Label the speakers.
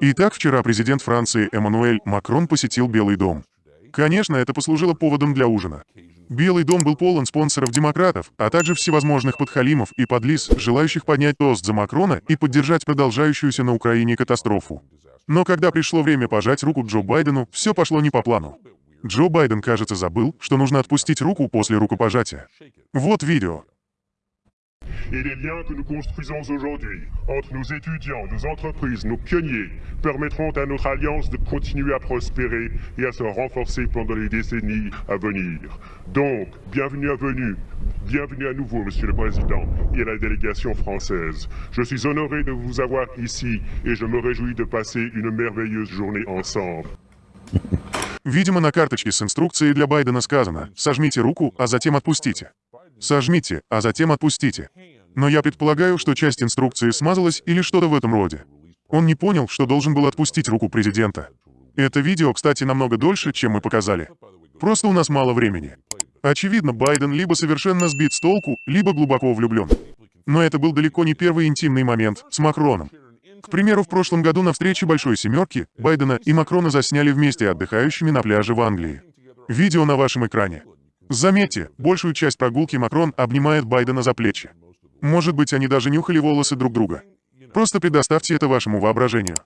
Speaker 1: Итак, вчера президент Франции Эммануэль Макрон посетил Белый дом. Конечно, это послужило поводом для ужина. Белый дом был полон спонсоров демократов, а также всевозможных подхалимов и подлиз, желающих поднять тост за Макрона и поддержать продолжающуюся на Украине катастрофу. Но когда пришло время пожать руку Джо Байдену, все пошло не по плану. Джо Байден, кажется, забыл, что нужно отпустить руку после рукопожатия. Вот видео.
Speaker 2: Et les liens que nous construisons aujourd'hui entre nos étudiants, nos entreprises, nos pionniers permettront à notre alliance de continuer à prospérer et à se renforcer pendant les décennies à venir. Donc, bienvenue à venue, bienvenue à nouveau, Monsieur le Président, et à la délégation française. Je suis honoré de vous avoir ici et je me réjouis de passer une merveilleuse journée ensemble.
Speaker 1: Видимо, на карточке с инструкцией для Байдена сказано «сожмите руку, а затем отпустите». Сожмите, а затем отпустите. Но я предполагаю, что часть инструкции смазалась или что-то в этом роде. Он не понял, что должен был отпустить руку президента. Это видео, кстати, намного дольше, чем мы показали. Просто у нас мало времени. Очевидно, Байден либо совершенно сбит с толку, либо глубоко влюблен. Но это был далеко не первый интимный момент с Макроном. К примеру, в прошлом году на встрече Большой Семерки Байдена и Макрона засняли вместе отдыхающими на пляже в Англии. Видео на вашем экране. Заметьте, большую часть прогулки Макрон обнимает Байдена за плечи. Может быть, они даже нюхали волосы друг друга. Просто предоставьте это вашему воображению.